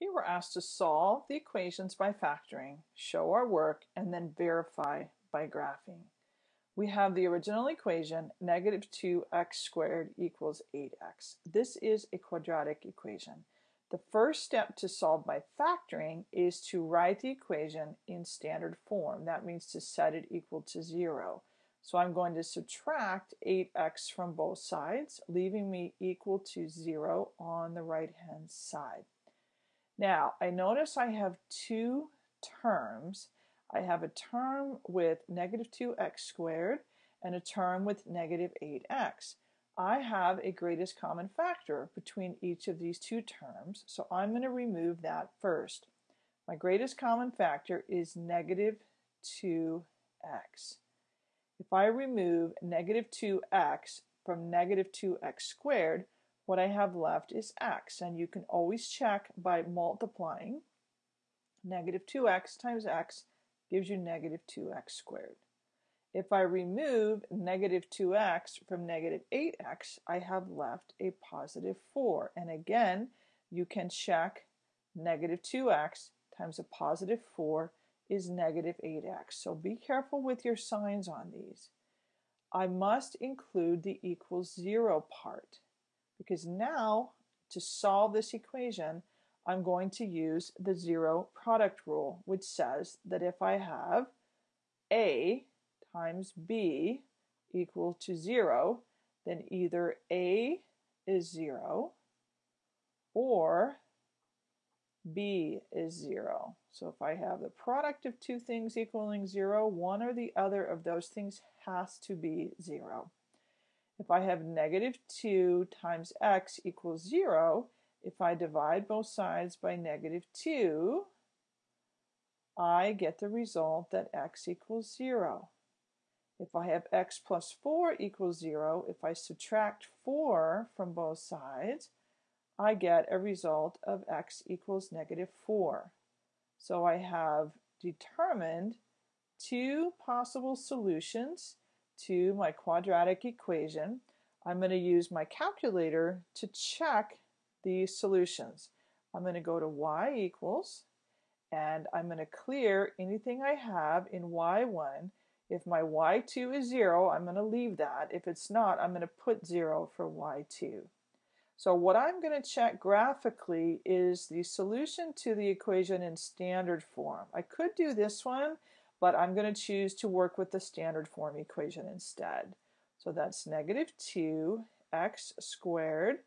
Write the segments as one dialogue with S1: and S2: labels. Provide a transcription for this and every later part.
S1: Here we're asked to solve the equations by factoring, show our work, and then verify by graphing. We have the original equation, negative 2x squared equals 8x. This is a quadratic equation. The first step to solve by factoring is to write the equation in standard form. That means to set it equal to 0. So I'm going to subtract 8x from both sides, leaving me equal to 0 on the right hand side. Now, I notice I have two terms. I have a term with negative 2x squared and a term with negative 8x. I have a greatest common factor between each of these two terms, so I'm going to remove that first. My greatest common factor is negative 2x. If I remove negative 2x from negative 2x squared, what I have left is x, and you can always check by multiplying. Negative 2x times x gives you negative 2x squared. If I remove negative 2x from negative 8x, I have left a positive 4. And again, you can check negative 2x times a positive 4 is negative 8x. So be careful with your signs on these. I must include the equals 0 part because now to solve this equation, I'm going to use the zero product rule, which says that if I have A times B equal to zero, then either A is zero or B is zero. So if I have the product of two things equaling zero, one or the other of those things has to be zero. If I have negative 2 times x equals 0, if I divide both sides by negative 2, I get the result that x equals 0. If I have x plus 4 equals 0, if I subtract 4 from both sides, I get a result of x equals negative 4. So I have determined two possible solutions to my quadratic equation, I'm going to use my calculator to check the solutions. I'm going to go to y equals and I'm going to clear anything I have in y1. If my y2 is 0, I'm going to leave that. If it's not, I'm going to put 0 for y2. So what I'm going to check graphically is the solution to the equation in standard form. I could do this one, but I'm going to choose to work with the standard form equation instead. So that's negative 2x squared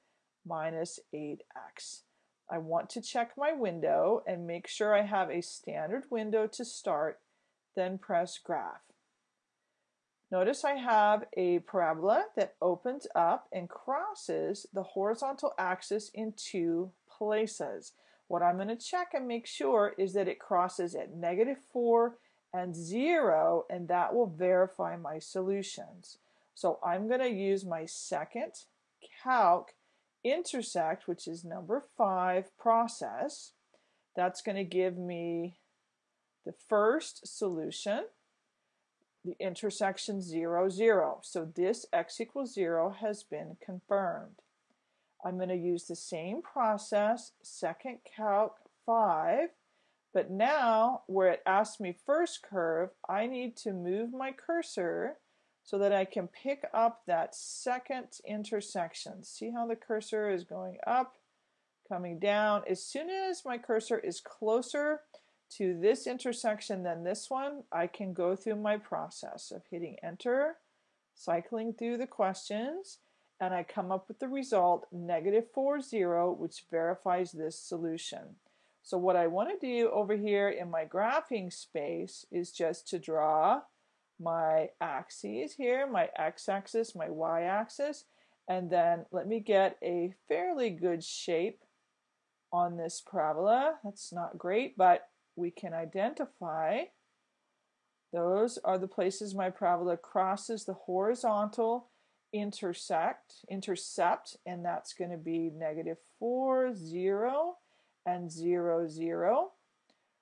S1: minus 8x. I want to check my window and make sure I have a standard window to start, then press graph. Notice I have a parabola that opens up and crosses the horizontal axis in two places. What I'm going to check and make sure is that it crosses at negative 4 and 0 and that will verify my solutions. So I'm going to use my second calc intersect, which is number 5 process. That's going to give me the first solution, the intersection 0, 0. So this x equals 0 has been confirmed. I'm going to use the same process, second calc 5, but now, where it asks me first curve, I need to move my cursor so that I can pick up that second intersection. See how the cursor is going up, coming down. As soon as my cursor is closer to this intersection than this one, I can go through my process of hitting enter, cycling through the questions, and I come up with the result negative 4, 0, which verifies this solution. So what I want to do over here in my graphing space is just to draw my axes here, my x-axis, my y-axis, and then let me get a fairly good shape on this parabola. That's not great, but we can identify those are the places my parabola crosses the horizontal intersect, intercept, and that's going to be negative 4, 0, and 0, 0.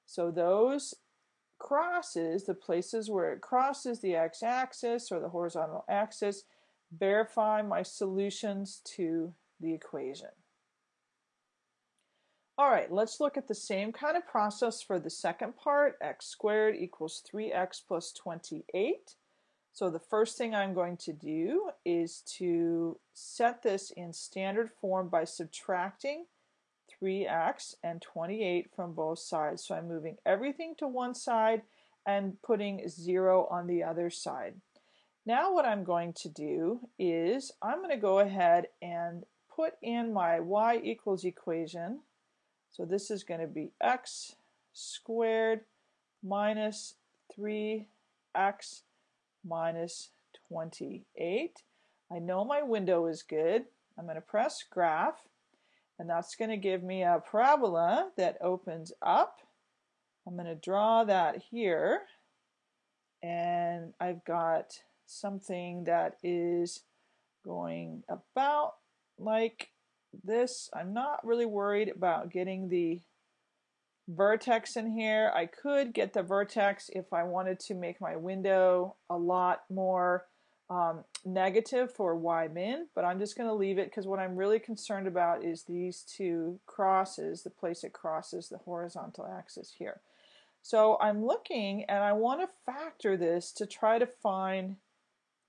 S1: So those crosses, the places where it crosses the x-axis or the horizontal axis, verify my solutions to the equation. All right, let's look at the same kind of process for the second part. x squared equals 3x plus 28. So the first thing I'm going to do is to set this in standard form by subtracting 3x and 28 from both sides. So I'm moving everything to one side and putting 0 on the other side. Now what I'm going to do is I'm going to go ahead and put in my y equals equation. So this is going to be x squared minus 3x minus 28. I know my window is good. I'm going to press graph and that's going to give me a parabola that opens up. I'm going to draw that here and I've got something that is going about like this. I'm not really worried about getting the vertex in here. I could get the vertex if I wanted to make my window a lot more um, negative for y min, but I'm just going to leave it because what I'm really concerned about is these two crosses, the place it crosses the horizontal axis here. So I'm looking and I want to factor this to try to find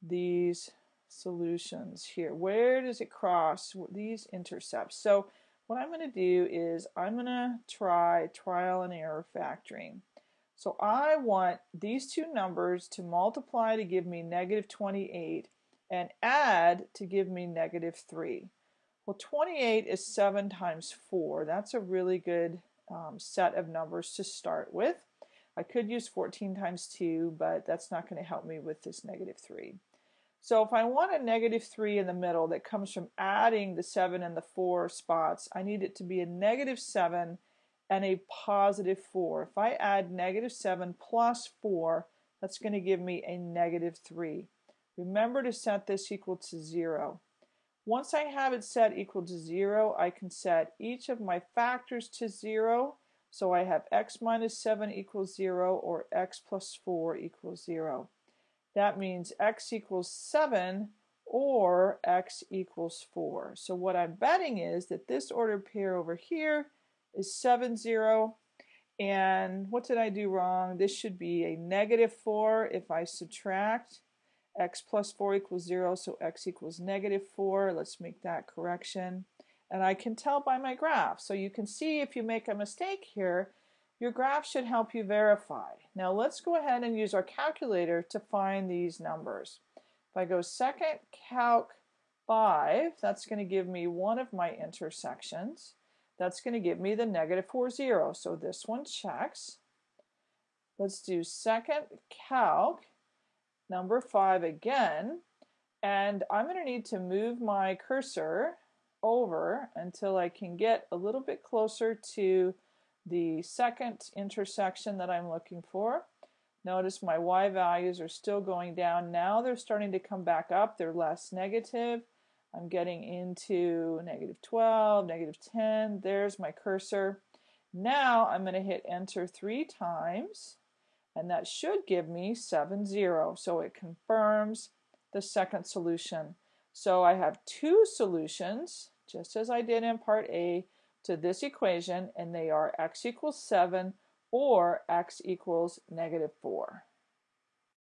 S1: these solutions here. Where does it cross these intercepts? So what I'm going to do is I'm going to try trial and error factoring. So I want these two numbers to multiply to give me negative 28 and add to give me negative 3. Well, 28 is 7 times 4. That's a really good um, set of numbers to start with. I could use 14 times 2, but that's not going to help me with this negative 3. So if I want a negative 3 in the middle that comes from adding the 7 and the 4 spots, I need it to be a negative 7 and a positive 4. If I add negative 7 plus 4, that's going to give me a negative 3. Remember to set this equal to 0. Once I have it set equal to 0, I can set each of my factors to 0. So I have x minus 7 equals 0 or x plus 4 equals 0. That means x equals 7 or x equals 4. So what I'm betting is that this ordered pair over here is 7, 0. And what did I do wrong? This should be a negative 4 if I subtract x plus 4 equals 0, so x equals negative 4. Let's make that correction. And I can tell by my graph. So you can see if you make a mistake here, your graph should help you verify. Now let's go ahead and use our calculator to find these numbers. If I go second calc 5, that's going to give me one of my intersections. That's going to give me the negative 4, 0. So this one checks. Let's do second calc number 5 again. And I'm going to need to move my cursor over until I can get a little bit closer to the second intersection that I'm looking for. Notice my y values are still going down. Now they're starting to come back up. They're less negative. I'm getting into negative 12, negative 10. There's my cursor. Now I'm going to hit enter three times and that should give me 7, 0. So it confirms the second solution. So I have two solutions, just as I did in part A, to this equation and they are x equals 7 or x equals negative 4.